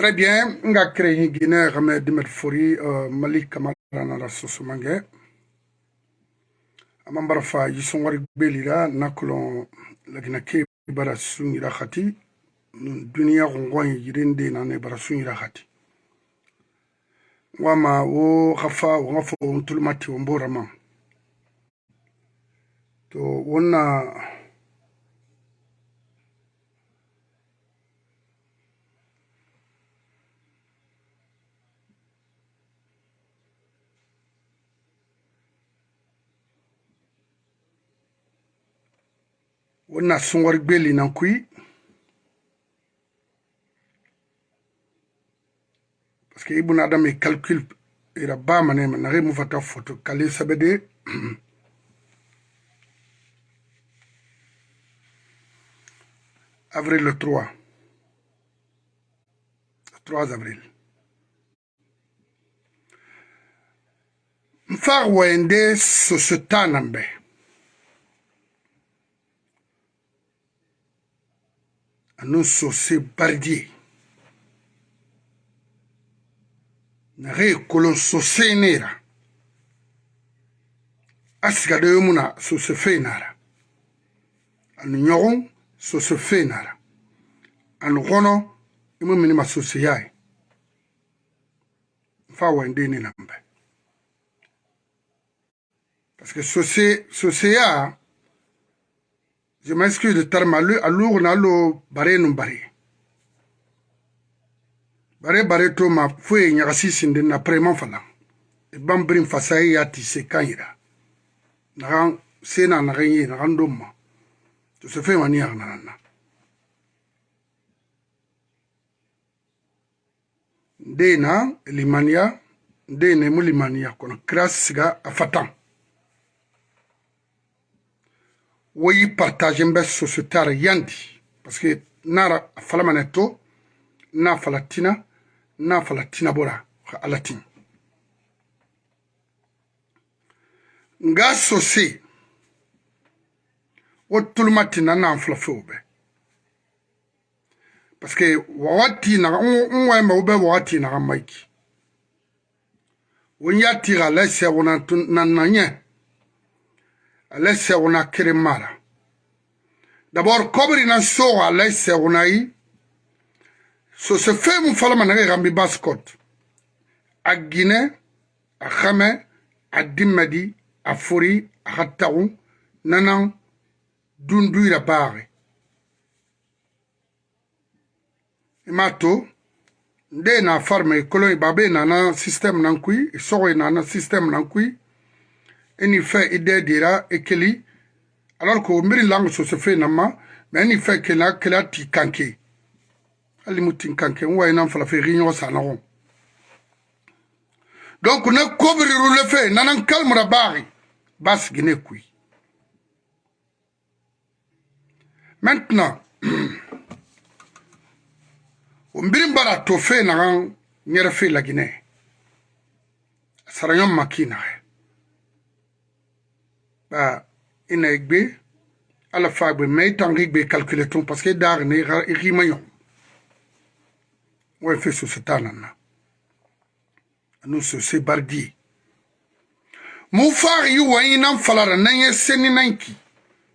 Très bien, nga créé Guinée Ramé Dimet Fori Mali Kamara na Sosomange. Amambara fa yisongwari belira nakolon lagina ke bara sungira khati duniya gongwan yirinde na ne bara sungira khati. Wama wo khafa wo ngafo ntulmati wombora ma. To wonna wona sungor gbeli nan kuyi parce que ibuna adam e calcul ira bamanema naxe mufata photo kale sabe de avril le 3 3 avril. Mfaxu wayende soso ta nan be anon sose bardier na ge kolon sose nera. Asiga de mu na sose fe nara. Anu ɲɔgɔn sose fe nara. Anu gɔnɔ i mu mini ma sose ya ye n fa wɛn den ne na n bɛ parce que sose soseya je m'excuse de terme alu alugu na lo bare nu bare bare bare to ma foye ɲagasi sinden na prɛman fala i ban birin fasaye y'a ti se kan yira nagan se na nagan ye nagan don ma tosefɛn wa ni yaganana na nde na limaniya nde na mu limaniya kɔnɔ kira siga a fatan. Afatan. woyi partage bɛ sociétaire yandi. Parce que nara fala mane to na fala tina na fala tina bora ka alatin nga sose wo tulumati na na fala fe be parce que wawati na nwa ma ube wawati na maiki. Wonya tira la se wona na na nye ale sɛguna kiri mara. D'abord kobri na soga ale sɛguna yi so se fe mu falama na gambi baskot. A gine a xame a dimmadi a fori a xa taxu nanan dunduyira baaxe ima to nde na farme kolon babe nana système nan kui sogo nana système nan kui eni fe ide dira ekeli. Alors que miri langue so se fe nama mais eni fe kela kela ti kanke. Hali mu tin kanke n wayi nan fala fe ri ɲɔgɔn sa nɔgɔn donc ne kobiriru le fe nanan kalmura baari ba sigi ne kui. Maintenant o mbirin bara to fe nagan ɲɛrɛ fe laginɛ a sara ɲɔn ma kii naxɛ ba ina gbe ala fa gbe me tangi gbe calculer ton parce que dar ne rima yon ouais fait ce satana na nous ce c'est bardi mu far yi wa ina falara nan ye seni nanki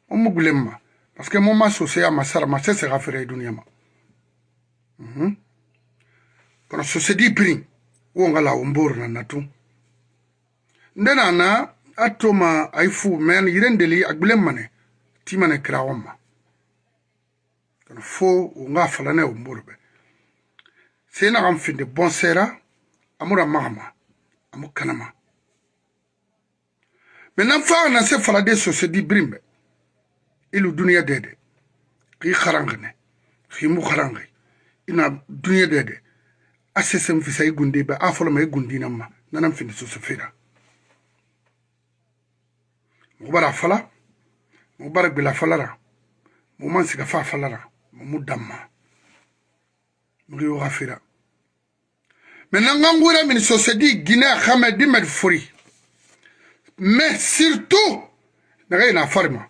o mu gulemma parce que mon ma so ya masara ma c'est rafere dunia ma mhm. Kono so se di prin wo ngala o mbor na natu ndena na atoma aifu men yirendeli agbelem mane ti mane kira wama kana fo wonga falane omurbe sai na gam finde bon sera amura mahama amu kanama. Maintenant fa na se fala de so se di brimbe ilu duniya dede ki kharangne ki mu kharangne ina duniya dede asesem fisa igunde ba afolo ma igundina ma nanam finde so se fira mo fala falara mo man fa falara mo mu damma. Gafira maintenant ngangura min société guinée xame dimet fori mais surtout naga ina farma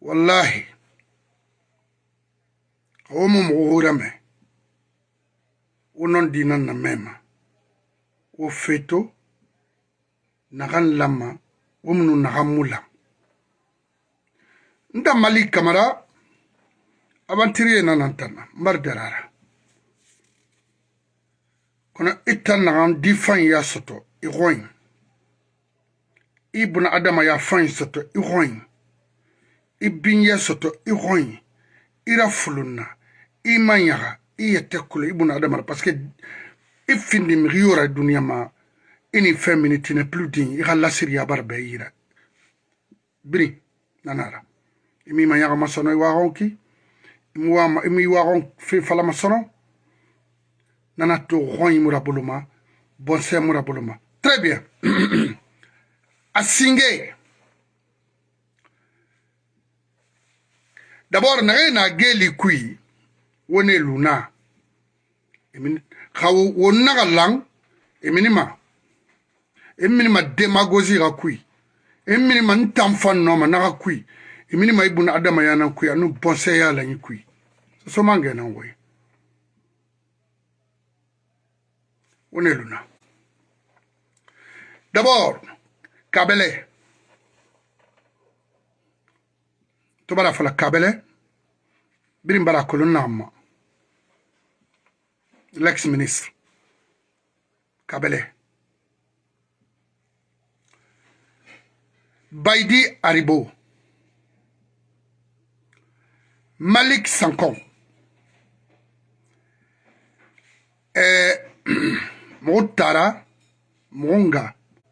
wallahi o mo mo hura me o non dinan na mema o feto nagan lama o munu nagan mula. Nda mali kamara abantiriye nanantana mbar derara kono itta nagan di fan ya soto i xoyin i buna adama ya fan soto i xoyin i binye soto i xoyin ira fulunna i man yaga i yette kulo i buna adama parce que i findi migi yora duniya ma i ni fɛn mini tine plus din i ka lasiriya bara bɛɛ yira nanara. I ma yaga masono i waxon ki i mi waxon fe fala masono. Nana to xoyi mura boloma bonse mura boloma très bien. A singe d'abord naxe na geli kui wone luna xawo wonna ga lang iminima iminima demagosi ga kui. Iminima ntamfan noma naga kui. Iminima ibuna adama yana kui anu bonse ya lanyi kui. So mange na ngwe one luna. D'abord kabele. To bara fala kabele. Birin bara kolonna amma L'ex-ministre. Kabele. Baidi Aribo. Malik Sankon. Eh, mɔgɔ taara mɔgɔ nga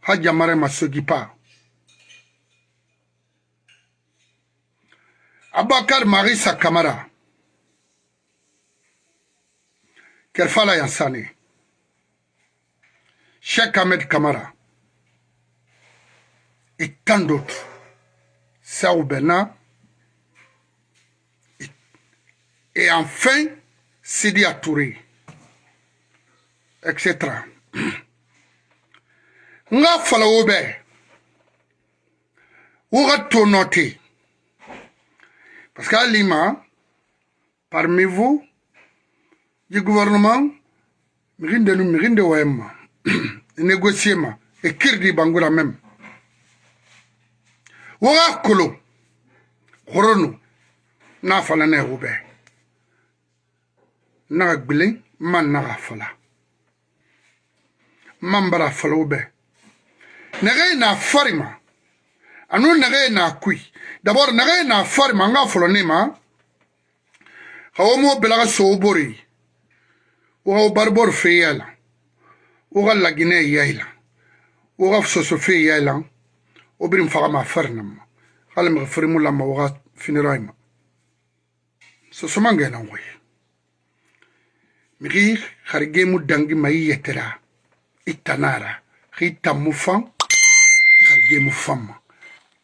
hajja marema sogipa abakar marisa kamara kerfala yansane sheikh ahmed kamara et tant d'autres. Sao Bena et enfin Sidi Touré etc nga fala wo bɛ wo ka to parce que hali ma parmi vous du gouvernement mixinde nu mixinde wayen ma. Négocier ma. E kirdi bangura même wo ka kolo xoronu n'a fala ne wo bɛ naga gbilen man naga fala. Mambara falo bɛ nɛgɛ na fari ma. Anu nɛgɛ na kui d'abord nɛgɛ na fari ma n ka fɔlɔ ne ma. Ka wo mo bela ka sow bori وهو بربور في يالا. وغلا جنيه يالا وغفصو سوفي يالا. وبرم فغما فرنم. قال مغفر مولا ما وغات فين رايما سوسمان جانا وي مغي خارجي مدنج ما يترا. التنارا خيتا مفام خارجي مفام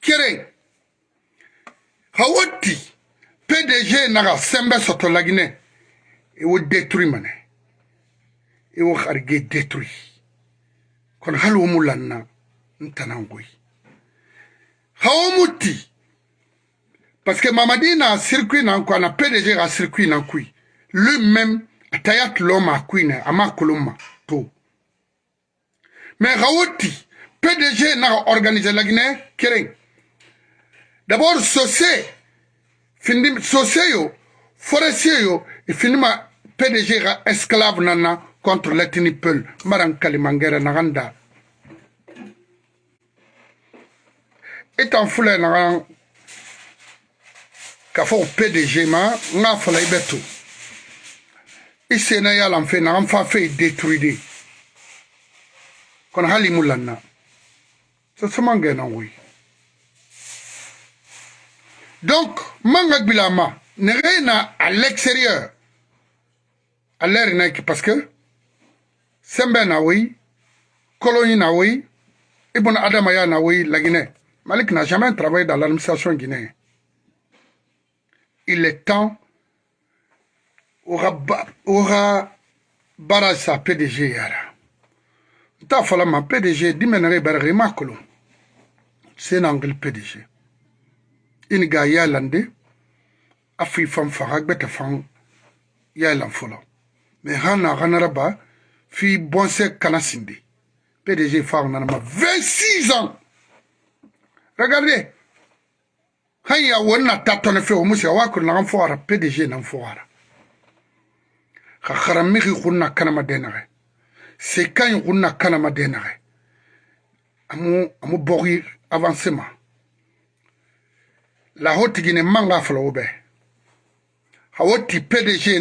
كيرين هاوتي PDG naga sembe soto lagine e wo détruire mané i wo harige détruit kono hali wo mu lanna n tanan goyi ha wo mu ti parce que mamadi na circuit nan ko ana pdg ka circuit nan kui lui même atayat lo ma kui na ama kolon ma to mais rawoti pdg naga organiser lagine keren d'abord sosé findi sosé yo forestier yo e findima pdg ga esclave nana contre l'ethnie peul maran kalimangere naganda etan fula naga ka fɔ pdg ma n ka fala i bɛ to i sena yalan fe nagan fa fe détruire kono hali mu lanna so somangena woy donc manga gbilama nege na à l'extérieur. À l'air na parce que sembe na wei kolonyi na wei ibn adamaya na wei la guinée. Malik n'a jamais travaillé dans l'administration guinéenne. Il est temps oga baara sa pdg yara. N t'a fɔla ma pdg dimɛnɛrɛ ibɛrɛgɛ i ma kolon. Senangil pdg ini ga yaalande a fii fan faga gbɛtɛ fan yaalan fɔlɔ mɛ hana ganaraba ganara ba fi bɔnsɛ kana sindi pdg fa nana ma 26 ans. Regardez. Han ya wonna ta tɔne fe o musi wa kur na fɔra pdg nan fɔra ka kharamigi kunna kanama denare se kan kunna kanama denare amu amu bogi avancement. La manga o bɛɛ hawoti pdg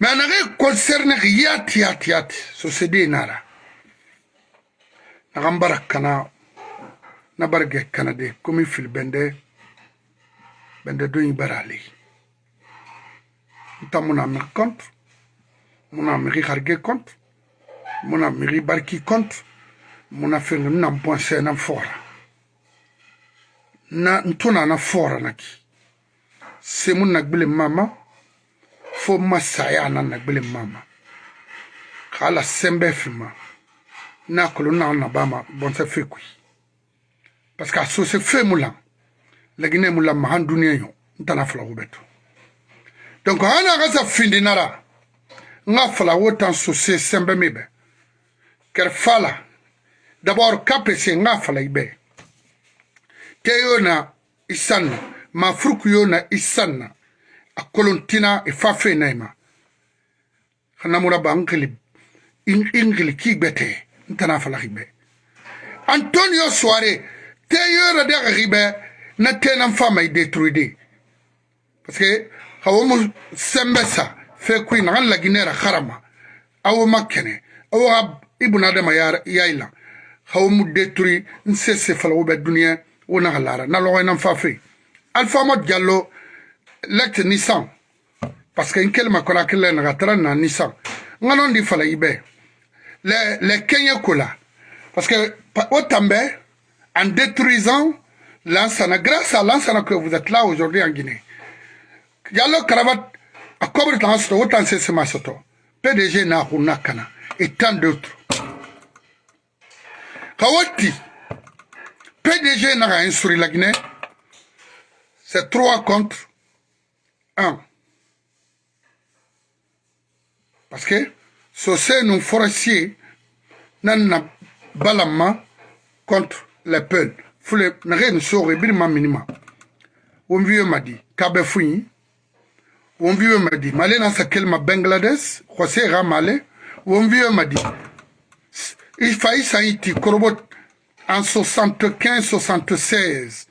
me nage concerne yati yati yati so sede nara nagan bara kana na barge kana de komi fil bende bende doyi bara ali nta muna migi compte muna migi harge compte muna migi barki compte muna fenga na bonse na fora na ntuna na fora naki. Se mun na gbile mama. Fo masaya na nagbele mama. Kala sembe fima. Na kolo na na bama bonse fekui parce que so se fe mula lagine mula mahan dunia yo ntana fala hubeto donc ana gasa findi nara. Nga fala wotan so se sembe mebe. Ker fala d'abord kapese nga fala ibe. Teyo na isanna mafuruku yo na isanna akkolon tina e fa naima ma hanamura ba anglib in ingli kigbete ntana fala hibe antonio soare te yora de ribe na tenam fama i detruide parce que hawo sembesa fe kuin na la ginera kharama aw makene awo ibn adama ya yaila hawo mo detruire nsese fala wo be dunia wona halara na logo nan fa alfa lect Nissan. Parce que kona kele na gatara na Nissan. Nganon di fala ibe. Les les Kenya kola. Parce que Otambe en détruisant l'ansana grâce à l'ansana que vous êtes là aujourd'hui en Guinée. Diallo Karabat a cobre dans ce autant c'est ma soto. PDG na hunakana et tant d'autres. PDG na Guinée. C'est 3 contre 1. Parce que ce nous forestiers nan balama contre les peuples. Fule nare nous sore birma minima. On vieux m'a dit kabe fouini. On vieux m'a dit malé na sakel ma Bangladesh, José Ramale. On vieux m'a dit il faillit ça iti korobot en 75 76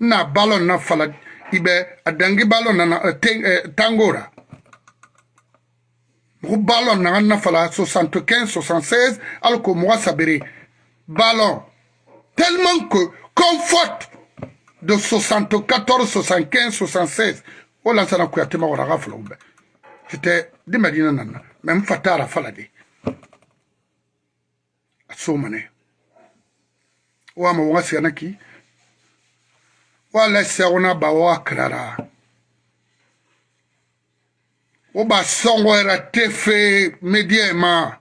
na balon na fala ibe adangi balo nana eh, ten, eh, tangora. Mugu balo nanga nafala 75 76 alors que moi sabere ballon tellement que comforte de 74 75 76 o lansana kuyatema wara ga fulaw bɛ c'était di madina nana mais n fa taara fala de a so manɛ o ama waga sigana ki wala sɛgna ba wa kirara wo ba sɔngɔ era te fe media ma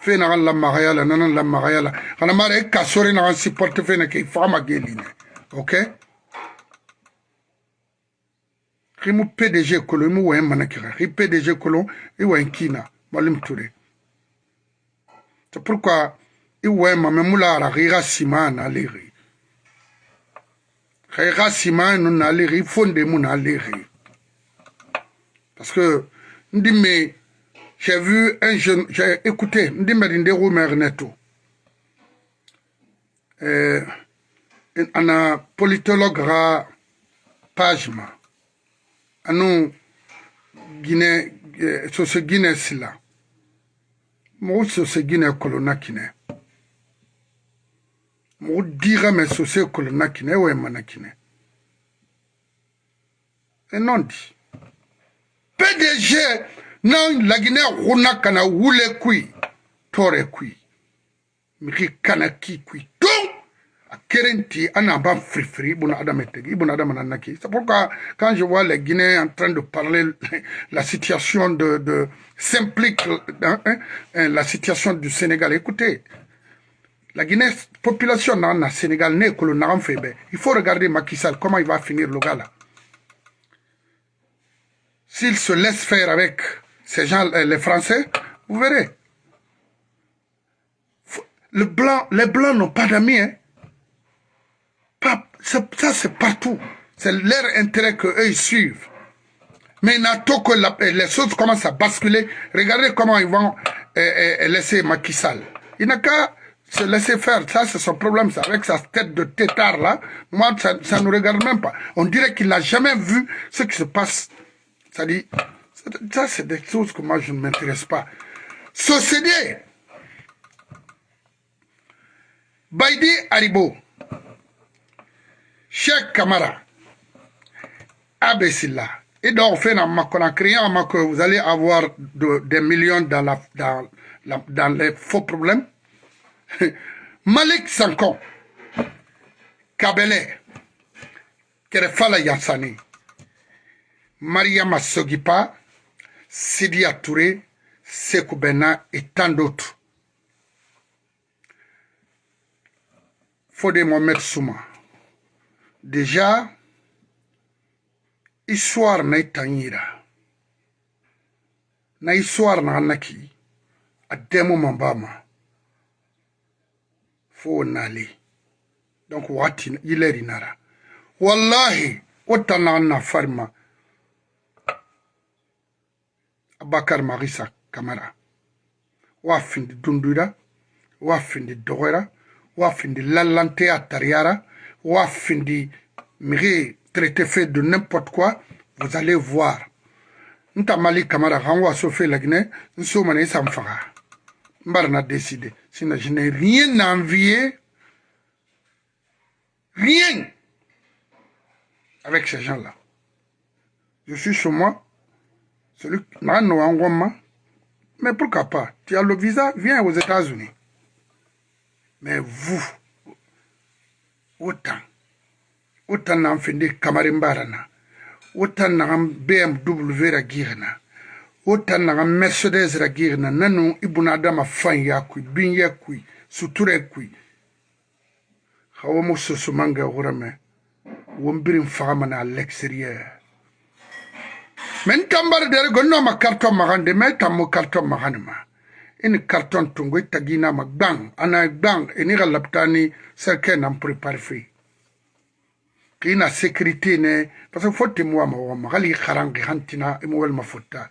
fe na la magaya la nana la magaya la kana mara e ka sori na si porte fe na ke fama geli ne ok rimu pdg kolo imu wen mana kira ri pdg kolo i wen kina malim ture c'est pourquoi i wen ma memula ara ri ga e ga sima e no na le re ifonde mo na le re parce que ndi me j'ai vu un jeune j'ai écouté ndi me ndi go merneto eh ana politologue ra pagema anu guinée euh, sose guinée sila mogo sose guinée kolona kinɛ mo dira me sose kolo na kine ewe mana kine e non di pdg na laginɛ huna kana wule kui tore kui. Miki kana ki kui. Donc a kerenti ana ba frifri ibuna adam etegi ibuna adam nanaki. C'est pourquoi quand je vois les Guinéens en train de parler la situation de de s'implique hein, hein, la situation du Sénégal écoutez la Guinée population dans le Sénégal n'est que le il faut regarder Macky Sall comment il va finir le gars là s'il se laisse faire avec ces gens les Français vous verrez les blancs n'ont pas d'amis hein ça, c'est partout. C'est leur intérêt qu'eux, ils suivent. Mais n'attend que les choses commencent à basculer. Regardez comment ils vont euh, euh, laisser Macky Sall. Il n'a qu'à se laisser faire. Ça, c'est son problème. Ça, avec sa tête de tétard, là. Moi, ça ne nous regarde même pas. On dirait qu'il n'a jamais vu ce qui se passe. Ça dit, ça, c'est des choses que moi, je ne m'intéresse pas. Société. Baidi Haribo. Cheikh Kamara, Abessila, et donc fait en criant que vous allez avoir des millions dans, la, dans, dans les faux problèmes. malik sankɔ kabɛlɛ kɛrɛfala yasani mariyama sogipa. Sidiya ture seku bɛna et tant d'autres. Fode mohamed souma. Déjà histoire na i tan yira na histoire naga naki. A dɛmu man b'a ma Fo nali. Donc wati ileri nara. Wallahi, wata na farma. Abakar Marisa Kamara. Wafindi dundura, wafindi dogera, wafindi lalante atariara, Wafindi, miri traité fait de n'importe quoi, vous allez voir. Nta Mali Kamara, Ranwa Sofé Lagne, Nsomane Décidé. Sinon, je n'ai rien à envier. Rien. Avec ces gens-là. Je suis chez moi. Celui Mais pourquoi pas? Tu as le visa, viens aux États-Unis. Mais vous, wotan wotan na findi kamarin barana wotan na BMW ra utannaga mercedes-ra girna nanu ibunadama fanya kui binye kui suture kui. Hawa mususumanga hurame wombirin fagamana à l'extérieur. Men tambar dere gonnoma carton magande me tammo carton maganima ini carton tungo itaginama gbang ana gbang e ini ga laptani serke nan prépare fe kina sécurité ne parce que fotti muwa mawa magali harangi hantina imo e welma fotta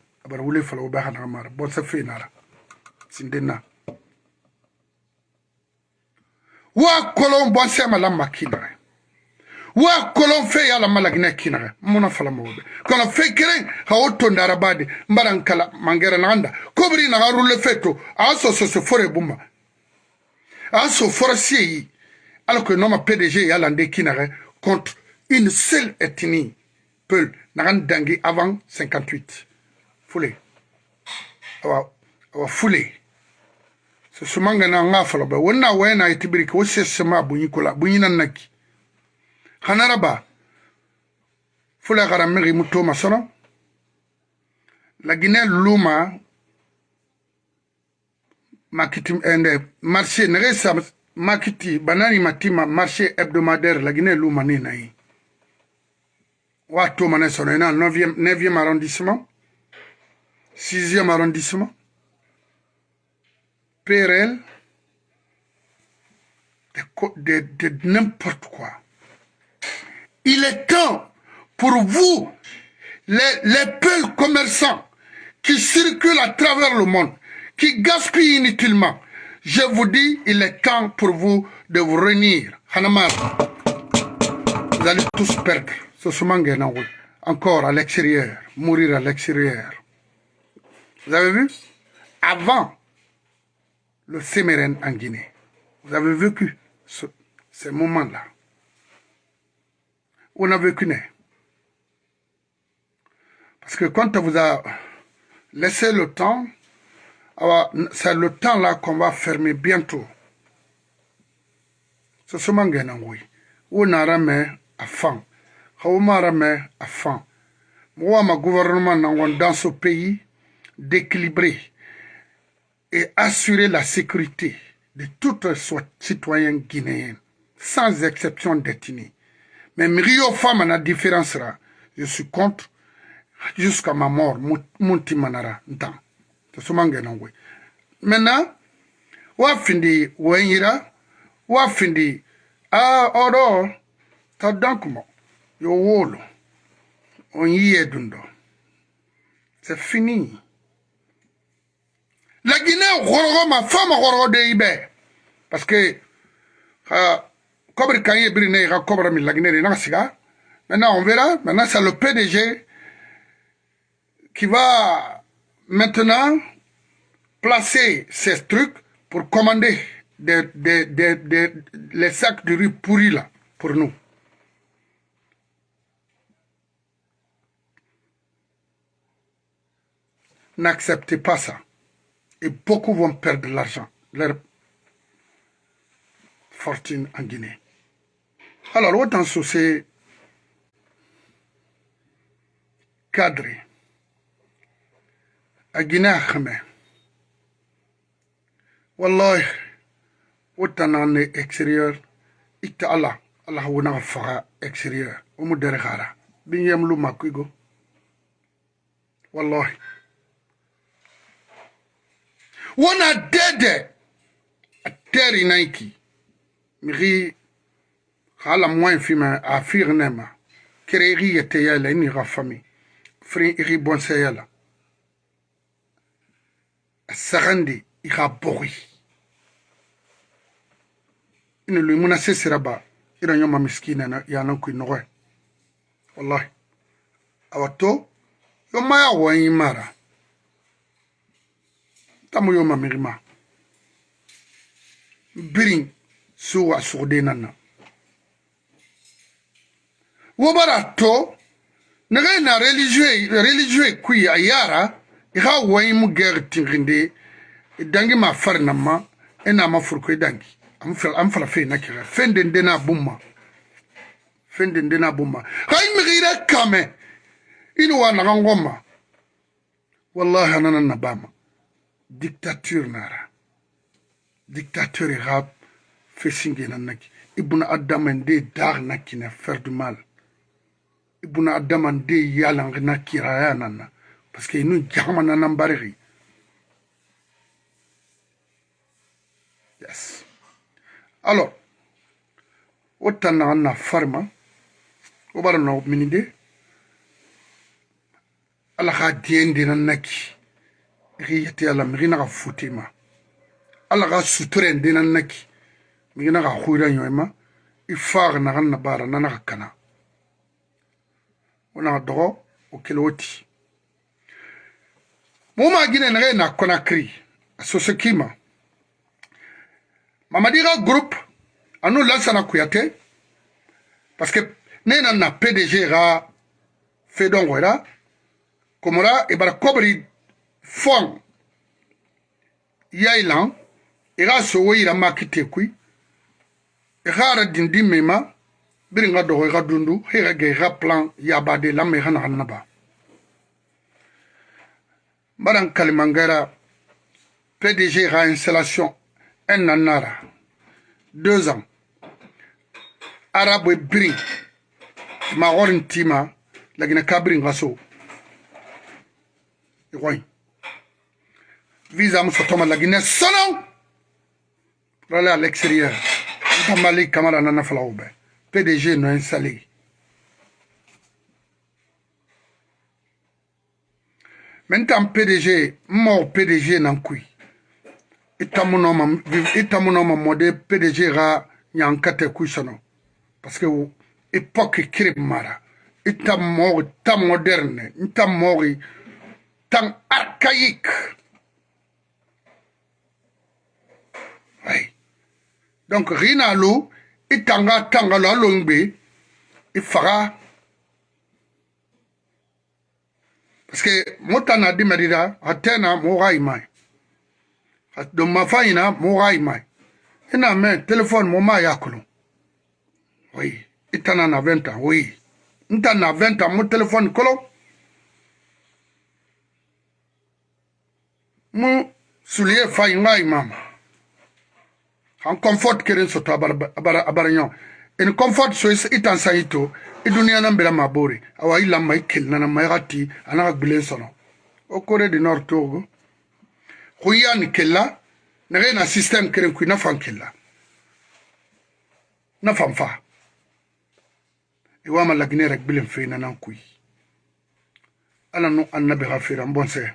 abara wule fala be hana mara bonse fe nara sindena. Wa kolon bonse ma la makina wa kolon fe yala malagina kinare muna fala mawbe kono fe keren ha otto ndara bade mbaran kala mangere nanda kobri na harulle feto. Aso so so fore aso forcier alors que noma PDG yala nde kinare contre une seule ethnie. Peul nagan dangi avant 58 foulé awa awa foulé so sumanga na nga fala ba. Wena itibiri ko sesema bunyi nan naki. Hanaraba fula gara megi muto masono la Guinée luma. Makiti ende marché. Nere sa makiti banani matima marché hebdomadaire. La Guinée luma ni nayi wato mane sono ina 9e 9e arrondissement 6e arrondissement PRL de, n'importe quoi Il est temps pour vous, les, les peu commerçants qui circulent à travers le monde, qui gaspillent inutilement, je vous dis, il est temps pour vous de vous réunir. Hanamar, vous allez tous perdre. Encore à l'extérieur, mourir à l'extérieur. Vous avez vu? Avant le Sémérène en Guinée, vous avez vécu ce, ces moments-là. On a vécu Parce que quand on vous a laissé le temps, c'est le temps là qu'on va fermer bientôt. C'est ce que oui. On a ramé à fin. On a ramé à fin. Moi, ma gouvernement dans ce pays d'équilibrer et assurer la sécurité de tous les citoyens guinéens, sans exception d'ethnie. Mais Rio Femme, la différence là, je suis contre jusqu'à ma mort, Manara, Maintenant, wafindi wenyira, wafindi, ah, oro, ta yo wolo, on y est dundo. C'est fini. La Guinée, ma femme, Ibe. Parce que, comme Kanye Brine, la Guinée, Maintenant, on verra. Maintenant, c'est le PDG qui va maintenant placer ces trucs pour commander des, des, des, les sacs de riz pourris là, pour nous. N'acceptez pas ça. Et beaucoup vont perdre l'argent, leur fortune en Guinée. Alors, autant c'est cadré. À Guinée, wallahi wotana ne extérieur ita ala ala wona faga extérieur o mu dere khara bin wona dede. Ateri naiki. Miri hala moin fima a firnema kere iri yete yela ini rafami fri iri bonse yela sagandi ira bori. Ina lui muna sesira ba ira nyoma miskina yana kui nogoe wallahi. Awato yoma ya wanyi mara tamo yo mamirima birin so a sugden nan wo bara to nege na religieux kui ayara yara e i xa wayimu guerre tinxinde e dangi ma fari nan ma e i ma furuko dangi. Am fe na kexa fen den dena bumma fen den dena xa i mixi kame ini wa naxan ngoma. Wallahi anana nabama. dictature nara. Dictateur ha fesinge nan naki. Ibuna adama nde dar naki na faire du mal. Ibuna adama nde yalang na kiraya nanna parce que inu jahama nanan barixi yes. Alors wo tan naxan na farima wo bara na minide ala xa diyen denan naki. mixi ala mixina xa futima ala xa suturen dinan naki. Mixina xa xuira ñoyma i faax naxan na bara nana xa kana. Wo naxa doxo wo kele wo ti. Muma gine naxe na conakry a soso kima. Mamadi xa groupe anu lansana kuyate parce que ne na na pdg xa fedongoyra komora i e bara kobri fong. Yai lan i ga sogo yira maki tekui i ga ara dindi mema biri n ga dogo i ga dundu he i ga ge i ga plan yabade lama i ga nagan naba n bara n kalimangɛra pdg ga installation un an nara. Deux ans. Arabo biri magɔri n tima lagina ka biri n ga so i gɔi visa muso toma lagina sono rale à l'extérieur tamali kamara nana falaube PDG no installé Maintenant, PDG, mon PDG n'a kui. itamunoma mode PDG ra nyankate kuisano. Parce que époque mara. Ita mori, ta moderne, ita mori, tan archaïque. donc ri na lo i tanga tanga lo a lo ngbe i faga parce que mo ta na di mɛdi da a tɛ na mo ka ima ye a don mafa ɲina mo ka ima ye i na mɛn telefɔni mo ma y'a kolon oui. I ta na na fɛn ta oui. N ta na fɛn ta mo telefɔni kolon mo suliye fa ɲi ka ima ma. han comfort keren soto abaraño en comfort so itan sayito i duniya nan bira mabori. Awa i lamma i kelnana mayakati anaka gbilen sono. O kore di nor togo. Xuyani kella naxe na système keren kui nafan kella. Nafan fa. E Iwama lagine rek bilen feinanan kui ala nu annabi xa firan bonse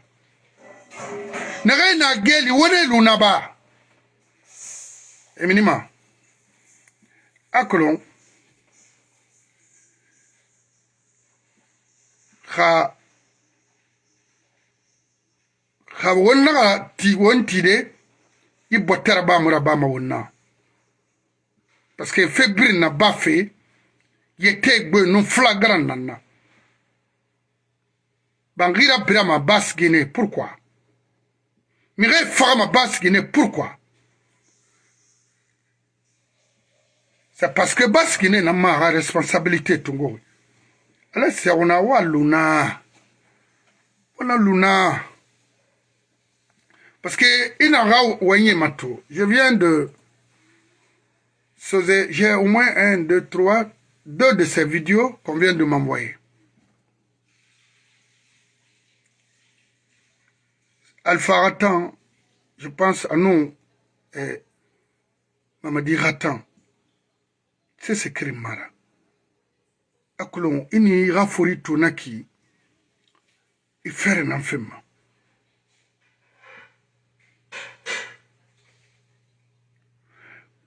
naxe na geli wonelu naba eminima akolon xa xa wonnaxa ti won tide i bottera bamura bama wonna parce que fe birin na ba fe yete gbe nu flagran nanna bangira birama basgine pourquoi? Mire fagama basgine pourquoi? C'est parce que basgine na maxa responsabilité tungoxi ala sɛguna wa luna. Wana luna. Parce que inaga wenye mato. Je viens de j'ai au moins un deux trois deux de ces vidéos qu'on vient de m'envoyer. Alpha Ratan, je pense à nous, et Mamadi Ratan, sisikiri mara akulon ini iga fori tona ki ifere nan femma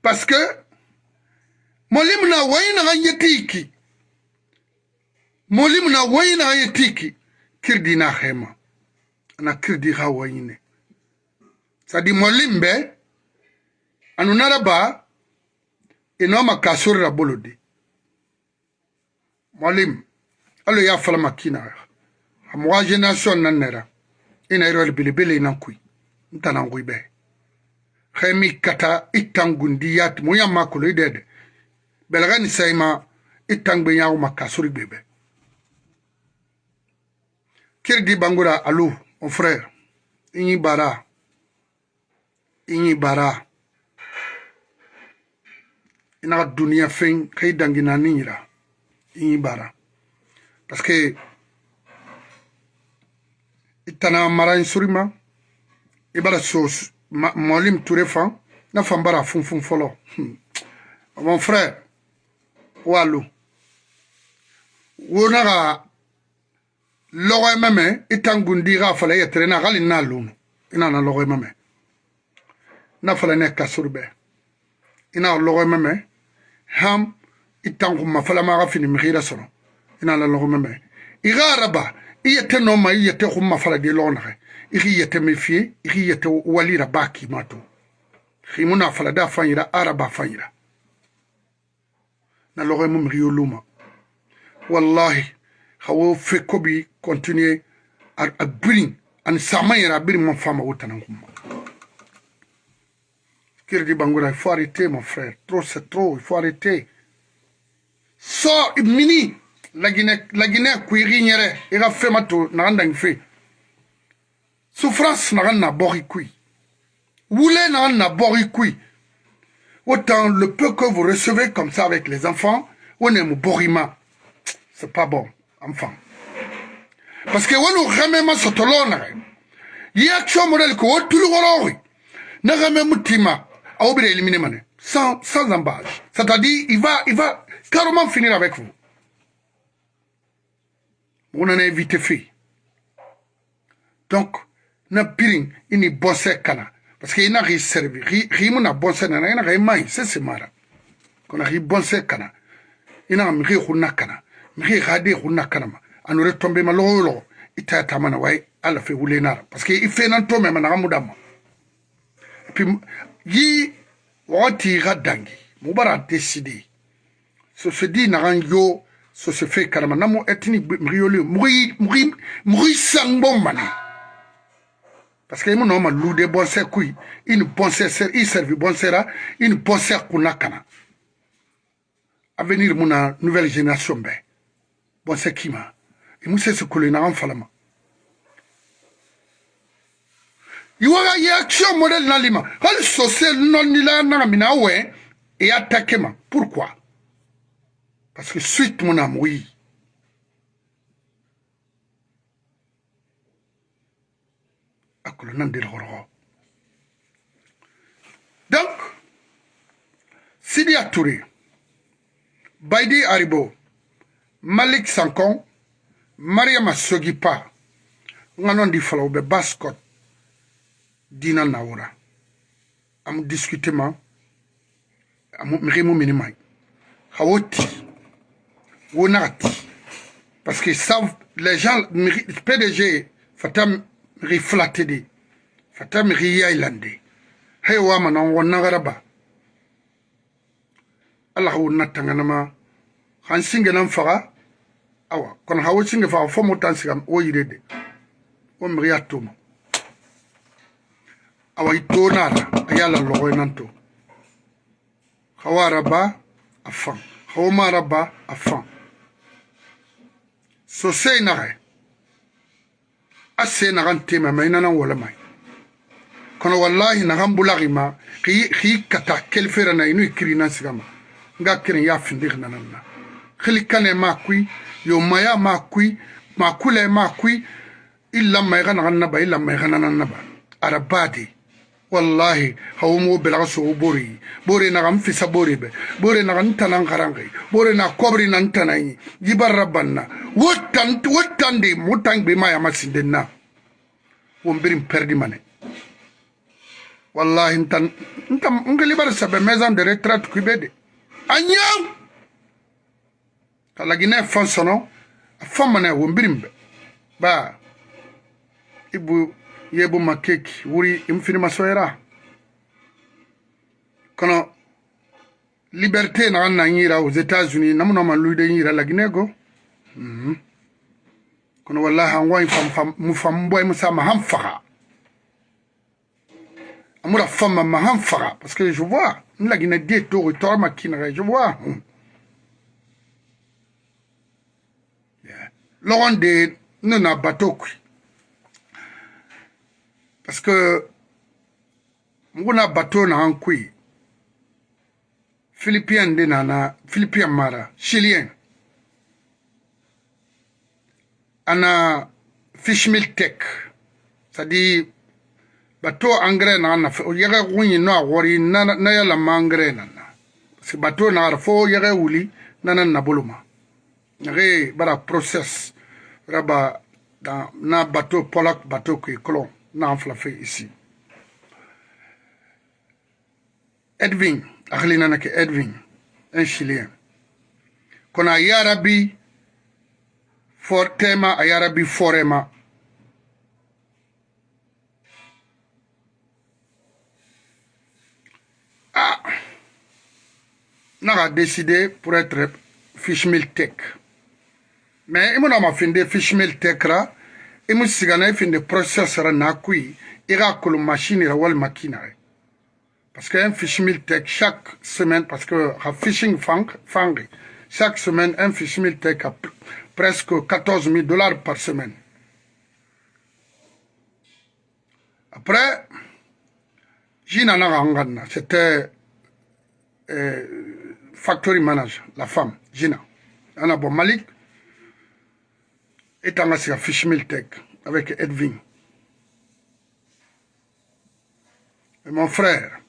parce que mwalimu na wayi naga yetiki mwalimu na wayi naga yetiki kirdi na hema ana kirdi ha wayine sadi mwalimu be anunaraba naraba ino makasura bolodi mwalim alo ya fala makina amwa generation nan nera. Ina iro bilibili ina kui ntana ngui be. Khemi kata itangundi yat moya makolo idede belaga ni sayma itangbe nyawo makasuri bebe. Kirdi bangura alu mon frère. Inyi bara. Inyi bara. Ina dunia fen kai dangina ninira i bara. Parce que i tana mara in surima i bara so molim ture fan na fan bara funfun fɔlɔ mon frère walu. Wo na ka lɔgɔ mɛmɛ i tan gundi ka fala i yɛtɛrɛ na hali n'a lunu i nana lɔgɔ mɛmɛ na fala ne kasuru bɛɛ i na lɔgɔ mɛmɛ ham itanquma falamaxa finimixiira sono ina la loxumeme ixa araba i yete nooma i yete xumma faladi loxonaxe ixi yete me fiye ixi yete walira ba kimatu ximuna falada fanyira araba fanyira na loxoye mu mixi yoluma wallahi xawo fe kobi continue a birin ani saman yɛrɛ a birin man fama wo tanan xumma Il faut arrêter mon frère. Trop c'est trop, il faut arrêter. so mini. Lagine lagine kuiri nyere ira fema to na ndang fe souffrance na na bori kui Woulé na na bori kui autant le peu que vous recevez comme ça avec les enfants on est borima. C'est pas bon enfant. Parce que wonu ramema sotolona yi action modèle ko wotulu gorori na ramema mutima au bire éliminer mané sans sans embâche. C'est-à-dire il va il va carrément finir avec vous. On en a invité fait. donc na pirin ini bonse kana. Parce que ina ri servi mu na bonse na ina ri mai se se mara. Kona ri bonse kana. Ina mi ri hunna kana. Mi ri gade hunna kana ma. Anure tombe ma lo lo ita ta mana wai ala fe wule nara. Parce que ife nan to me mana mudama puis yi wati ga dangi namo sangbo mani parce que mon homme une bonne c'est il servi bon sera une c'est kuna avenir muna nouvelle génération be. Bon c'est kima. Et musse se kule na falama iwaga ye action modèle nalima hal social non nila na mina we et attaquer pourquoi? Parce que suite mon âme, oui. Donc, Sidi Touré, Baidi Aribo, Malik Sankon, Mariama Sogipa, nganon di fala be baskot dina nawora am discuter ma. Mexey mo mene may xa wo ti. Wo naxa ti. Parce que savent les gens pdg fata mexey flatte de. Fata mexey yaylande xey wamana wo naxara ba ala xa wo nattanganama xan singenan faxa awa. Kono xa wo singe faxa fo mo tan sigam wo yire de wo mexey a tuma awai tonar ayala logo nanto khawaraba afan khoma raba afan so sei nare asse nagan tema mainana wala mai kono wallahi nagan bulagima khi khi kata kelfera na inu kirina sigama nga kirin ya findir nananna khilikane makui yo maya makui makule makui illa mai gana ganna ba illa mai gana nanna ba arabadi wallahi hawumo belaxo bori bori naxan fisa bori be. Bori naxan tanan xaranxi bori na kobri nan tanayi jibarra banna wo tan wo tandi mo tan gbema na won birin perdi mane. Wallahi ntan ntan nke libar sabe maison de retraite kube de anyam kalagine fan sono fan won birin be. Ba ibu yebu makeki wuri imfinima soyera kono liberté nagan na yira aux états-unis namunama luide yira laginego mm -hmm. kono wallahi an wayi mu fam boy musa ma han amura fama ma han parce que je vois nlagina die togo tora makina je vois mm. yeah. logon de parce que nguna bateau na an kui philippien de nana philippien mara chilien. Ana fishmill tech. C'est-à-dire bateau engrais na na yaga kunyi no awori na na yala mangre na na. Que bateau na fo yaga wuli na na na boluma yage bara process raba na bateau polak bateau qui colon n'en fait ici. Edwin, akhlina nake Edwin, un Chilien. Qu'on a Yarabi, Fortema, a Yarabi Forema. Ah, n'a décidé pour être Fishmill Tech. Mais il m'a fait des Fishmill Tech là. I mu sigana i finde process ra na kui i ga kolo machine ra wal makina re. Parce que un fish meal tech chaque semaine parce que ha fishing fang fangi chaque semaine un fish meal tech a presque 14 000 dollars par semaine. Après jina na c'était euh, factory manager la femme jina. Ana bon malik etanga sika fishmill tech avec Edwin. Mon frère,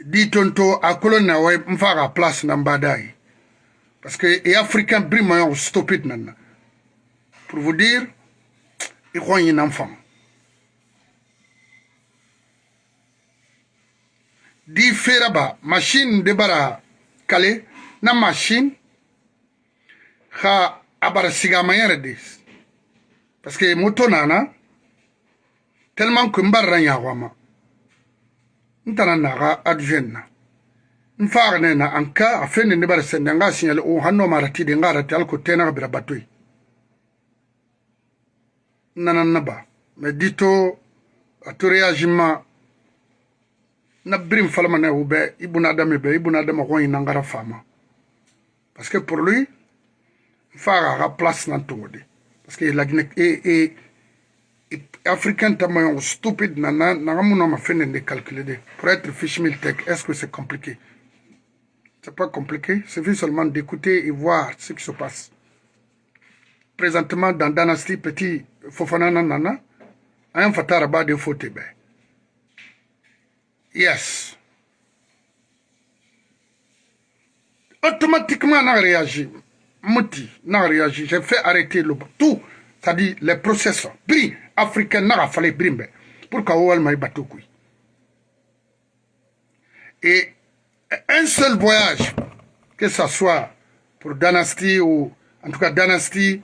dit tonto a colonna ouais m'fara place na mbadai. Parce que les Africains briment stupide nana. Pour vous dire, i xon yinan fam di fera ba machine de bara kale na machine a bara sigama yɛrɛ de parce que moto nana tellement que n barra ɲaxɔama n tana naxa adjoint na. N faxne na an ka a fende ne bara sende nga signale o hanno ma ratide nga rati alko tenaxa bira batoy nanan na ba mais dito a to réagiment na birim falama ne wu bɛ i buna adama bɛ i buna adama ko ɲinan gara fama parce que pour lui faga ka place na tongo de parce que la Guinée et et africain tamayon stupide na na na muna ma fene de. Calculer de pour être fish meal tech est-ce que c'est compliqué? C'est pas compliqué suffit seulement d'écouter et voir ce qui se passe. Présentement dans Dynasty petit Fofana nana un fatara ba de faute ben Yes. Automatiquement, on a réagi. Mouti, on a réagi. J'ai fait arrêter le tout. C'est-à-dire les processus. Bri, africain, n'a fallu brimbe. Pour qu'on m'a bateau Et un seul voyage, que ce soit pour Dynasty ou en tout cas Dynasty,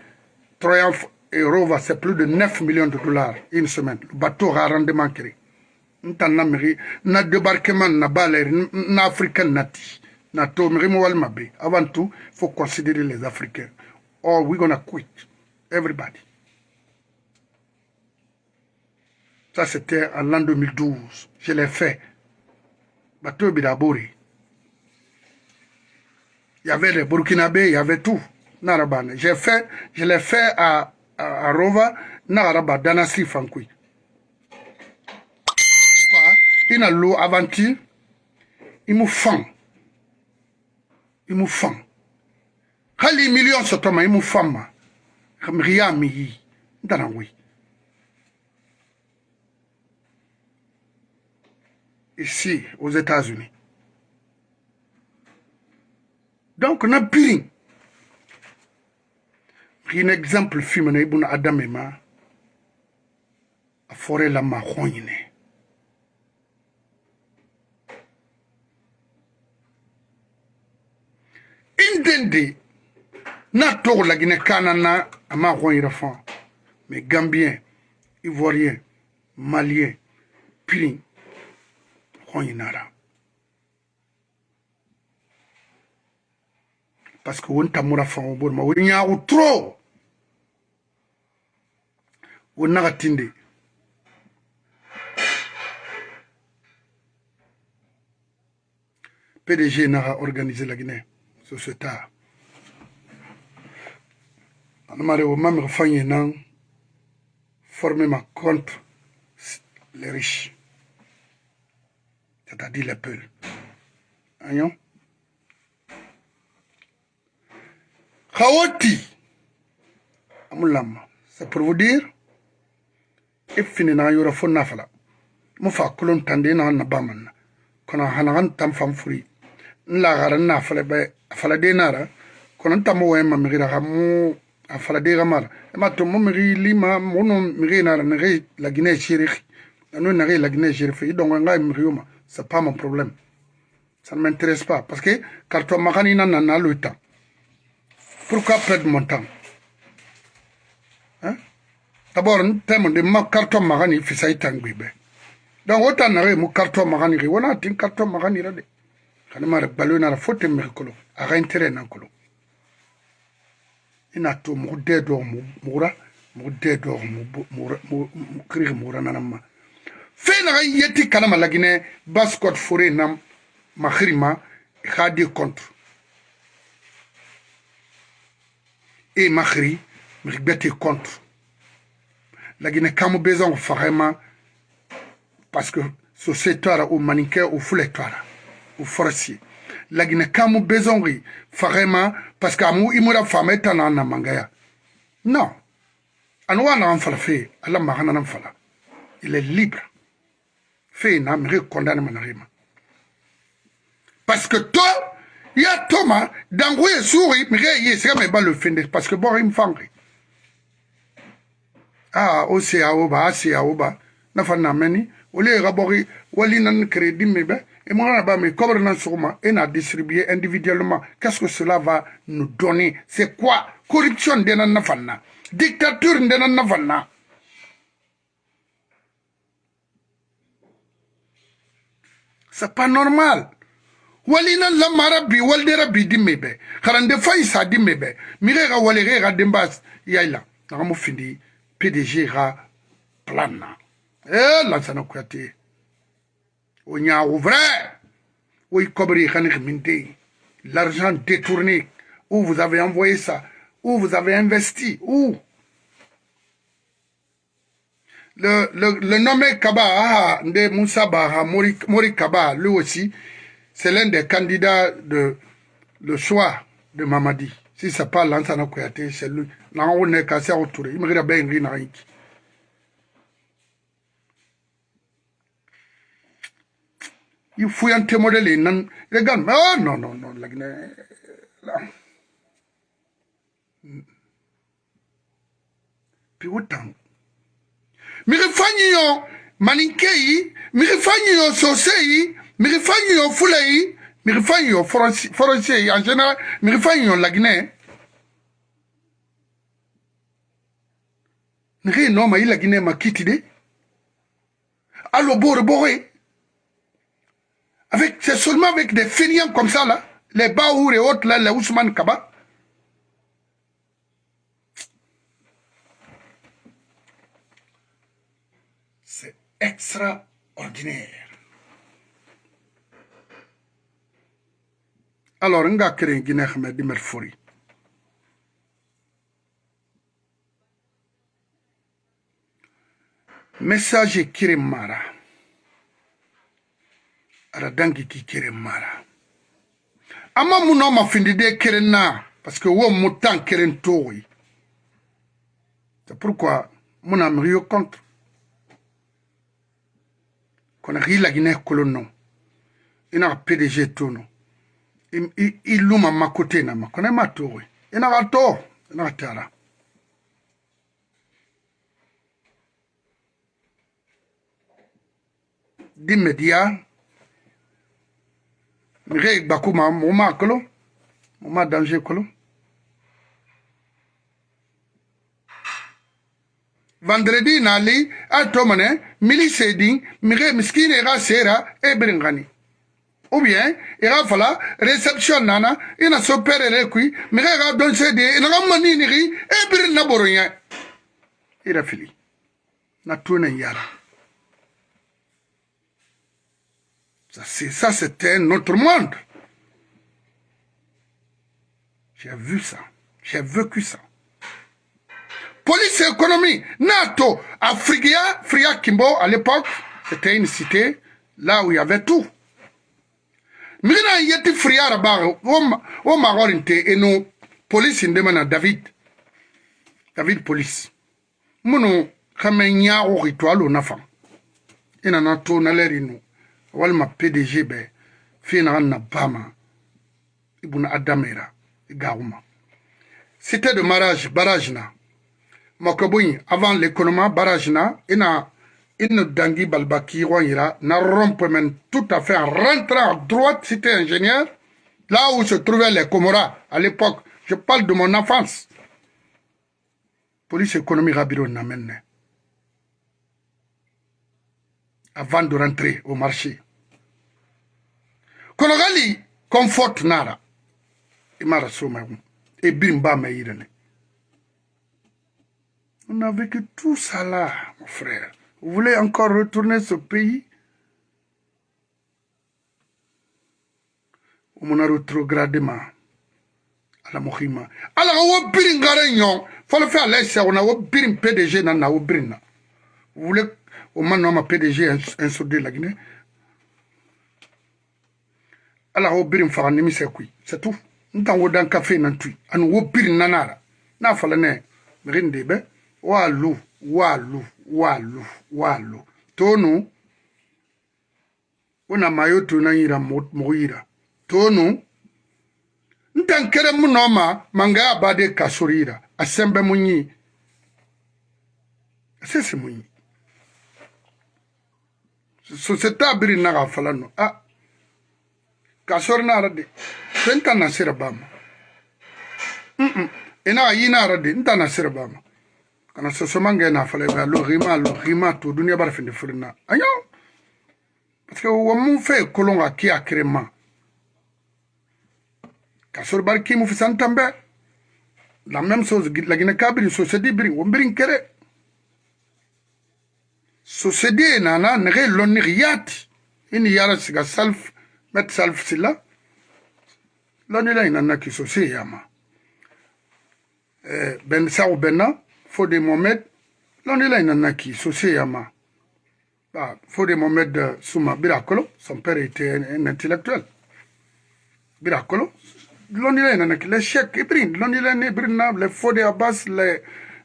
Triumph et Rova, c'est plus de 9 millions de dollars une semaine. Le bateau a rendement créé. na na débarquement na baleri na africain nati na avant tout faut considérer les africains. Or we gonna quit everybody. Ça c'était en l'an 2012 je l'ai fait. Bateau bidabori. Il y avait les burkinabés il y avait tout. Narabane j'ai fait je l'ai fait à, à, à Rova. Naraba danasi fankui ina lo aventure. I mu fan i mu fan hali million sɔtɔ ma i mu fan ma. Miri y'a mi yi. N tana wi ici aux États-Unis. Donc na birin un exemple na ibuna adame ma a fɔre la ma indende na togo la guinée kana na fon mais gambien ivoirien malien pirin yinara parce que tamura fon bo ma won nyaawu trop. Won naga tinde PDG n'a organisé la Guinée. société anamare o mamir fanye nan former ma contre les riches. C'est-à-dire les peuls ayon khawati. Amulam. C'est pour vous dire ifini na yora fo nafala mu fa kulon tande na na baman. Kono hanagan tam fam furi nla gara na fala be fala de nara kono ntamo we ma migira ga mu a fala de ga mara. E ma to mo miri lima mo no miri nara na re la Guinée chérif anu na re la Guinée chérif i dongo nga miri ma c'est pas mon problème. Ça ne m'intéresse pas. Parce que carton magani na na le temps. Pourquoi perdre mon temps? Hein? D'abord thème de ma carton magani fi sai tangbibe donc autant na re mu carton magani ri wona tin carton magani ra de kana mara balo na fote me kolo. A ga intere na kolo. Ina to mu de do mu mura mu de do mu mura mu kiri mura na ma fe na ga yeti kana malagine baskot fore na makhirima khadi contre. Et makhri migbete contre. Lagine kamu bezon vraiment parce que société au maniquet au foulettoire o forcier lagina kamu bezongi farema parce que amu imura fama etana na mangaya non. Anu wana an fala fe ala magana fala il est libre. Fe na mi condamne manarima parce que toi ya toma dangu ye suri mi ye sega me ba le fende parce que bon im fangri a o se a o ba a se a o ba na fa na meni o le ga bogi wali nan crédit me be et moi ba me cobre na soma et na distribuer individuellement. Qu'est-ce que cela va nous donner? C'est quoi? Corruption de na na fanna dictature de na na fanna c'est pas normal. Walina lamara bi waldera bi dimme be harande fay sa dimme be mire ga wale ga dembas. Yaila na mo findi pdg ga plan na. Eh lansana o nyaawu vrai oui kobri khani khminte l'argent détourné où vous avez envoyé ça où vous avez investi où? Le, le, le nommé Kaba, ah, de Moussa Baha, Mori, Kaba, lui aussi, c'est l'un des candidats de le choix de Mamadi. Si c'est pas Lansana c'est lui. On est cassé autour. Il me regarde bien, il Il faut un modèle. Non, regarde, oh non, non, non, là. Puis autant. Mire fanyi yo maninkei, mire fanyi yo sosei, miri fanyi yo fula yi miri fanyi yo forosier yi en général miri fanyi yo laginɛ nige no ma i laginɛ ma de alo bore bore avec c'est seulement avec des feignants comme ça là. Les Baour et autres là les Ousmane Kaba. C'est extraordinaire. Alors nga keren gine xame di mer fori. Message kire aɗa dangi ki keren mara. Amma mu no mafindi de keren na parce que wo mu tan keren toyi c'est pourquoi mu na miri yo contre kono xi lagine kolon non i naxa pdg to no i luma ma côté nama kono i ma toxoy i naxa to i naxa tara. Di média mire gba ku ma mo ma kolo mo ma danger kolo vendredi nali a to mene mili sedi mire miskine ga sera e bringani ou bien i ga fala reception nana i na so perere kui mire ga don sedi i na ga manini gi e biri na boronya i ra fili. Na tuna yara. Ça c'était notre monde. J'ai vu ça. J'ai vécu ça. Police et économie. Nato. Afrigia fria kimbo à l'époque c'était une cité là où il y avait tout. Migina yeti friara baga wo magorinte eno police ndemana david. David police. Munu kame nyago ritualo nafa ina na to na lerinu walma pdg be fina na adamera igawuma cité de mariage barrage na makoboyi avant l'économie barrage na ina une Dangui Balbaki na rompemen tout à fait en rentrant à droite, c'était ingénieur, là où se trouvaient les Comoras à l'époque. Je parle de mon enfance. Police économique Rabiro n'amène. Avant de rentrer au marché. Konogali, confort nara. Imara Et bimba meirene. On a vécu tout ça là, mon frère. Vous voulez encore retourner ce pays? Umuna retrogradement ala mohima ala wo birin ngare nyon falo fe ala se ona wo birin PDG na na wo birin na vous omanama pdg insode la guinée ala wo biri faga nimisɛ kui c'est tout n tan wo dan kafe nan tui ani wo biri nanara n'a fala ne mirin de bɛ waa lu waa lu waa lu waa lu tonu wo na mayo tu nan yira mogo yira tonu n tan kɛrɛ mu nɔ ma mangaya b'a de kasori yira a sɛn bɛ mu ɲi a sese mu ɲi société a biri na ka fala no a ka sɔri na ara de fɛn ta na sira ba ma ina ka yi na ara de n ta na sira ba ma kana sosoma ngɛ na fala ba lo rima lo rima to duniya bara fin de furina ayo parce que wo mun fɛ kolon ka ki a kere ma. Ka sɔri bari ki mu fisan tambe la même chose la guinée kabiri société biri. Wo biri kere société nana nege lonni yati ini yara siga salf met salf sila. Lonni la inana ki yama. Eh, ben saw benna Fodé Mohamed lonni la inana ki yama. Fodé Mohamed Souma Birakolo son père était un, intellectuel. Birakolo. Lonni la inana ki les chèques ibrin lonni la ne les Fodé Abbas les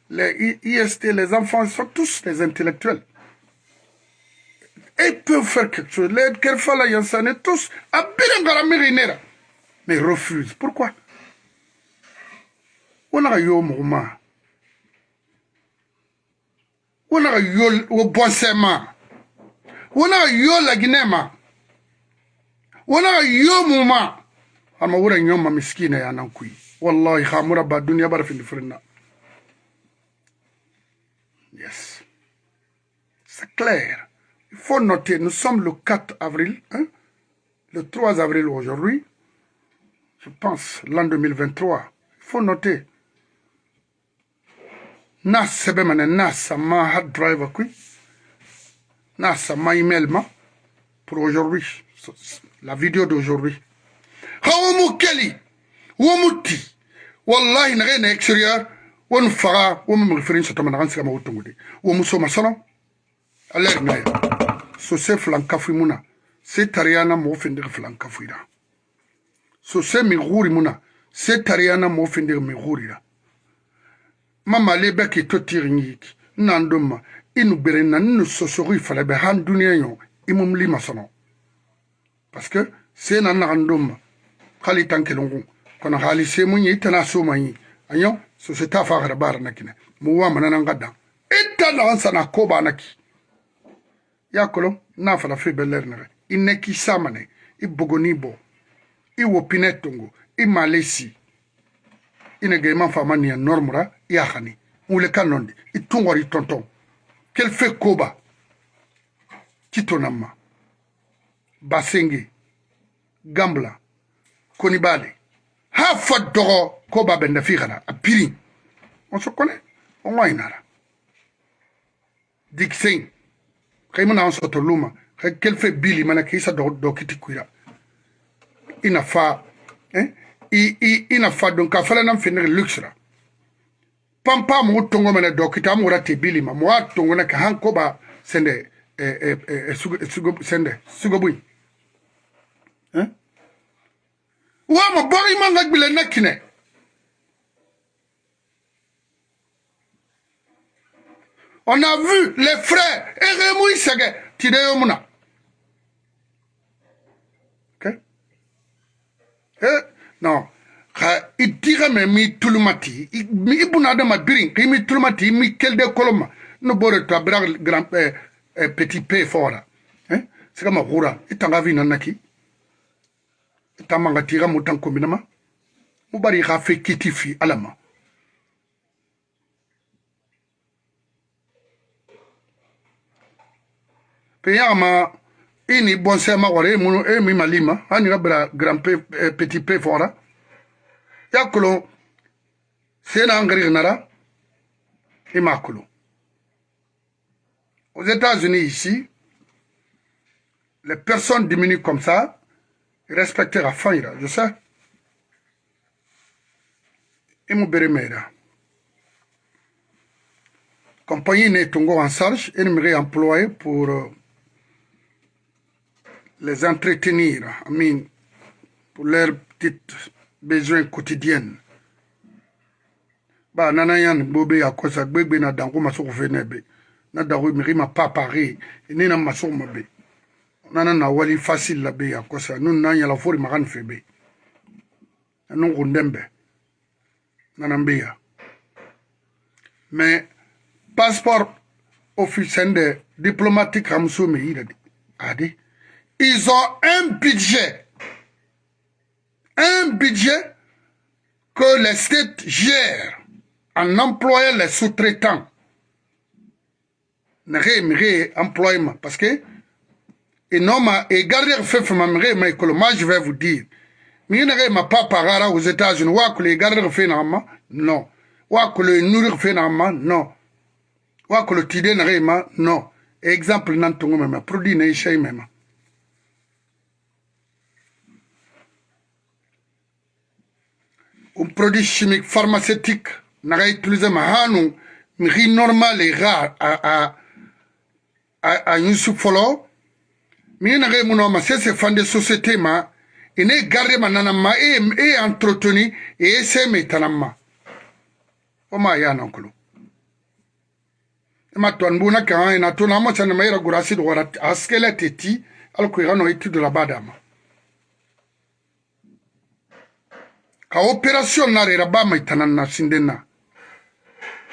les IST les enfants sont tous des intellectuels ils peuvent faire quelque chose. Les Kerfala Yansane, tous, à Birangaramerinera. Mais ils refusent. Pourquoi? On a eu au mouvement. On a eu au boissement. On a eu la Guinée. On a eu au mouvement. ama wura nyoma miskina ya nan kui wallahi khamura ba dunya bar fin firna yes c'est clair faut noter, nous sommes le 4 avril, hein, le 3 avril aujourd'hui, je pense, l'an 2023. Il faut noter. Na sebe mane na sama hard drive kui. Na sama email ma pour aujourd'hui, la vidéo d'aujourd'hui. Hawamu keli, wamuti, wallahi na na extérieur, won fara, wamu mrifirin sa tamana kansi kama utungude. Wamu soma sono, alert na ya. sose filan kafi mun na se tariyana mɔgɔ fendege filan kafira sose min huri mun na se tariyana mɔgɔ fendege min hurira mamale bɛ k'i to tirin yiki nan don ma i nu gberen na ni nu sosogi fɛlɛ bɛ han duniɲɛ ɲɔ i mumili ma sɔnɔ parce que se na nagan don ma hali tan kelen kun kono hali se mun ye i tana so man ye a ɲɔ sose ta fa gara baara na kinɛ mu wa mana nan ka dan i ta nagan sana ko b'a na ki yakolo na fala fe belernere i neki samane i bogonibo i wopine tongo i malesi. I nege i man fama niya normura i ahani wule ka nondi i tungori i tonton. Kel fe koba? Kitonama basenge gambla konibale. Ha fa dɔgɔ koba bende fi kana a piri. On so kone o ŋoyinara diksein kai muna anso to luma. Kai kelfe bili mana kisa do do kiti kuira. Ina fa eh? I i ina fa don ka fala nam finir luxra pampa mu tongo mana do kita mu rate bili ma. Mu tongo na ka hanko ba sende eh eh eh sugo sugo sende sugo bui. Eh? Wa ma bori ma ngagbile nakine On a vu les frères Eremou Isege Tideyomuna. Ok? Eh, non. i dira me mi tulumati. Mi ibuna adama birin. Ki mi tulumati mi koloma. No bore to abra grand eh, eh, petit p fora. Eh? Sika mahura itanga vina naki itamanga tira mutan kombinama? Kitifi alama pe yagama i ni bɔnsɛma wɔre e munu e mi malima hani ga bra grand p eh, petit p fora. Ya kulo sena ngari nara i ma kulo. Aux États-Unis ici les personnes diminuent comme ça respecter la fin je sais. Bere mera compagnie ne tungo en charge et me employé pour euh, les entretenir, I mean, pour leurs petites besoins quotidiens. Bah, nana yan bobe ya kosa gbegbe na dango masoko fenebe. Na dango miri ma pas pareil. Ni na masoko mabe. Nana na wali facile la be ya kosa. Nun na yala fori magan febe. Nun kundembe. Nana mbeya. Mais, passeport officiel de diplomatique Ramsou a dit, ils ont un budget, un budget que les States gèrent en employant les sous-traitants. Nere employement parce que et non et garder fait moi je vais vous dire. Mais nere ma pas parara aux États-Unis. Wa que les garder fait non. Wa que le nourrir fait non. Wa que le tidé nere non. Exemple nan même produit ne même un produit chimique pharmaceutique n'a utilisé ma hanu mi normal et rare à à a yusu fɔlɔ min na mun ma se se fan de société ma ine garde ma nana ma e e entretenu e se me tanama o ma ya nan kulo ma ton buna kan ina to na mo chana ma ira gurasi do wara askele teti al ko irano etude la badama ka opération na rera ba mai tanana sindena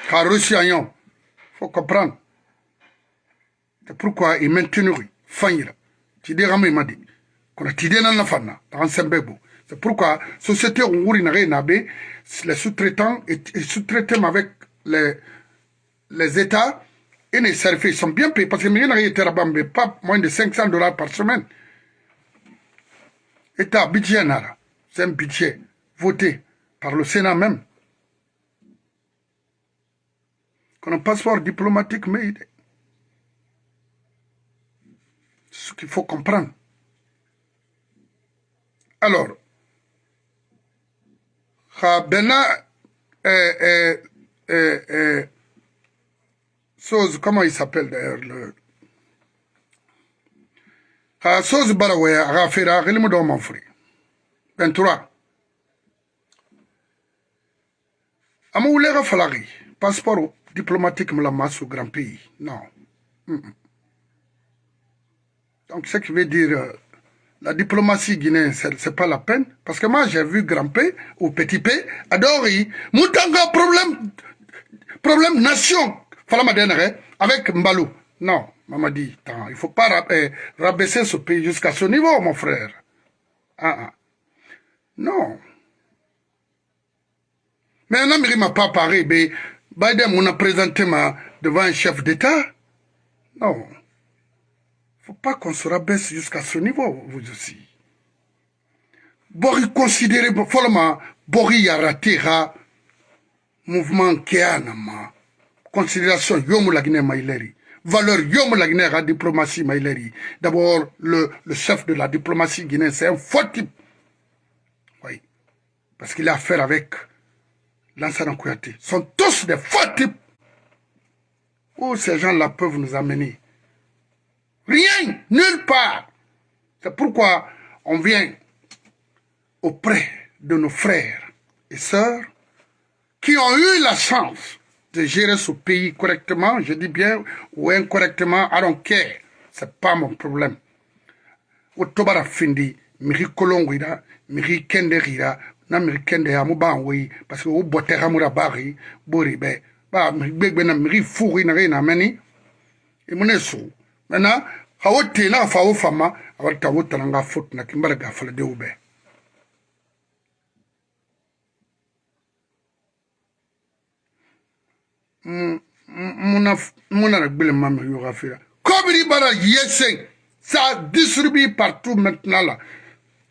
ka russia yon faut comprendre C'est pourquoi il maintenu fanyira. Tide rame madi. Kona tide nan na fanna. Dans sembebo. C'est pourquoi société onguri na nabe les sous-traitants et, sous-traités avec les les États et les services sont bien payés parce que rien n'a été rabambe pas moins de 500 dollars par semaine. État budget nara. C'est un budget voté par le Sénat même. Qu'on a un passeport diplomatique mais ce qu'il faut comprendre. Alors, euh, euh, chose, comment il s'appelle d'ailleurs le chose barawe rafira rilmu do manfuri 23 ama wulega falagi passeport diplomatique me la masse grand pays non. Donc, ce qui veut dire, euh, la diplomatie guinéenne, ce n'est pas la peine. Parce que moi, j'ai vu Grand P ou Petit P, Adori, Moutanga, problème, problème nation, avec Mbalou. Non, maman dit, il faut pas euh, rabaisser ce pays jusqu'à ce niveau, mon frère. Ah, ah. Non. Mais un ne m'a pas parlé, mais Biden m'a présenté devant un chef d'État. Non faut pas qu'on se rabaisse jusqu'à ce niveau, vous aussi. Bori considéré, follement, Bori yaratira, mouvement kéanama, considération yomu la Guinée maïleri, valeur yomu la Guinée la diplomatie maïleri. D'abord, le, le chef de la diplomatie guinéenne, c'est un faux type. Oui. Parce qu'il a affaire avec l'ancien Kouyaté. sont tous des faux types. Où ces gens-là peuvent nous amener? Rien, nulle part. C'est pourquoi on vient auprès de nos frères et sœurs qui ont eu la chance de gérer ce pays correctement, je dis bien, ou incorrectement, I don't care. C'est pas mon problème. Otobara findi, miri kolongwira, miri kende rira, na miri kende ya mu ban wei parce que wo bote ga mura ba ri bo ri be ba miri gbegbe na miri fu ri na ri na meni. E mune su mena ha wo te na fa wo fama awal ta wo tana nga fut na kimbara ga fala de ube muna muna na gbele mama yo ga fira kobiri bara yesen ça distribue partout maintenant là.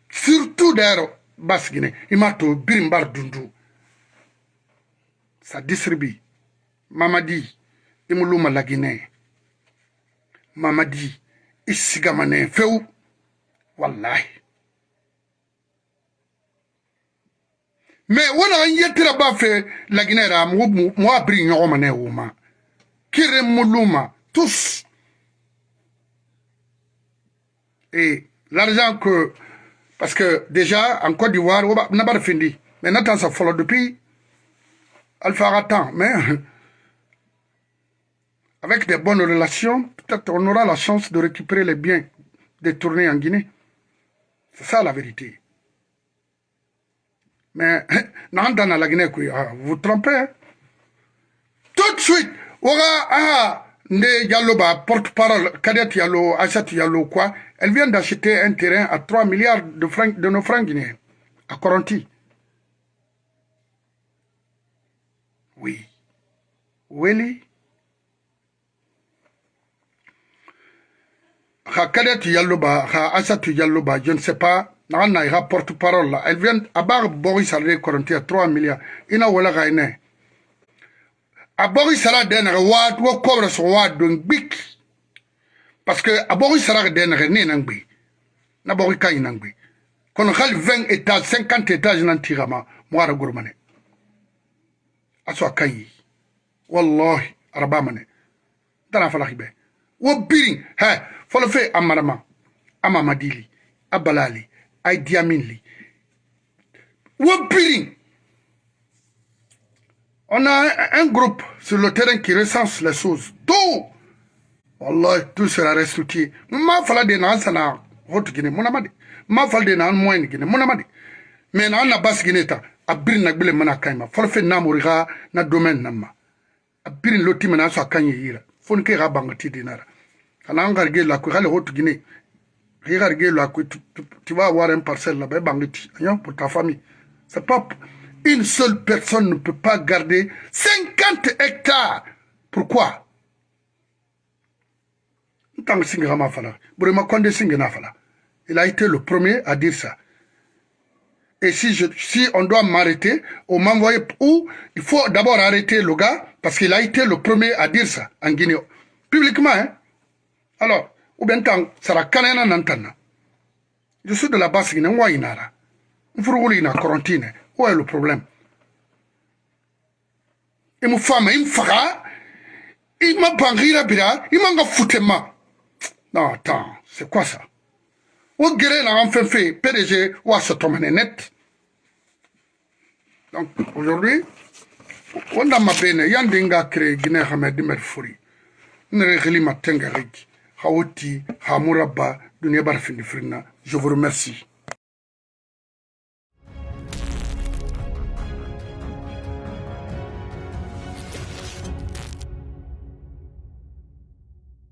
Surtout d'ailleurs basigine i m'a to birinbari dundu. Sa disiribi mamadi i muluma laginɛ. Mamadi i sigamanɛ fewu wallahi mais wona an yettira ba fe laginɛ ra mo a biri ɲɔgɔmanɛ woma kire muluma tous. Et l'argent que parce que déjà en Côte d'Ivoire n'a pas fini mais n'attend ça follow depuis Alpha Ratan mais avec des bonnes relations, peut-être on aura la chance de récupérer les biens détournés en Guinée. C'est ça la vérité. Mais, dans la Guinée, vous vous trompez. Hein? Tout de suite, ah, Nde Diallo, bah, porte-parole, Kadet Diallo, Achat Diallo, quoi, elle vient d'acheter un terrain à 3 milliards de, francs, de nos francs guinéens, à Coronti. Oui. Willy Ha Kadet Diallo, bah, ha Achat Diallo, bah, je ne sais pas, n'a ira porte-parole. Elle vient, à bar Boris à 3 milliards. Ina wala gaine. A bogi sara denere waat wo kobre so waat don gbik. Parce que a bogi sara denere ne nan gbe. Na bogi kay nan gbe. Kono khal 20 étages 50 étages nan tirama mo ara gurmane aso kay wallahi araba mane. Dara fala khibe. Wo birin ha folo fe amarama ama madili abalali ay diaminli wo birin On a un groupe sur le terrain qui recense les choses. Tout Wallah, tout sera restitué. Ma fala de nan sana hot gine munamadi. Ma fala de nan moyen gine munamadi. Mais nan na bas gine ta abir na gbele mana kayma. Fala fe na muriga na domaine namma. Abir loti mana so akanye yira. Fon ke ga bangati dinara. Kana ngarge la ko hale hot gine. Regarde la ko tu vas avoir un parcelle là-bas bangati. Pour ta famille. C'est pas une seule personne ne peut pas garder 50 hectares. Pourquoi? Il a été le premier à dire ça. Et si, je, si on doit m'arrêter, on m'envoie où? Il faut d'abord arrêter le gars, parce qu'il a été le premier à dire ça en Guinée. Publiquement, hein Alors, ou bien tant, ça nantana. Je suis de la base Guinée, moi, il a. Il faut. Où est le problème? Il me femme, il me fera, il m'a bangira bira, il m'a foutu ma. Non, attends, c'est quoi ça? Où guérir la enfin fait, PDG, ou à se net. Donc, aujourd'hui, on a ma bene, yandinga créé Guinée Hamed Merfouri. Je vous remercie.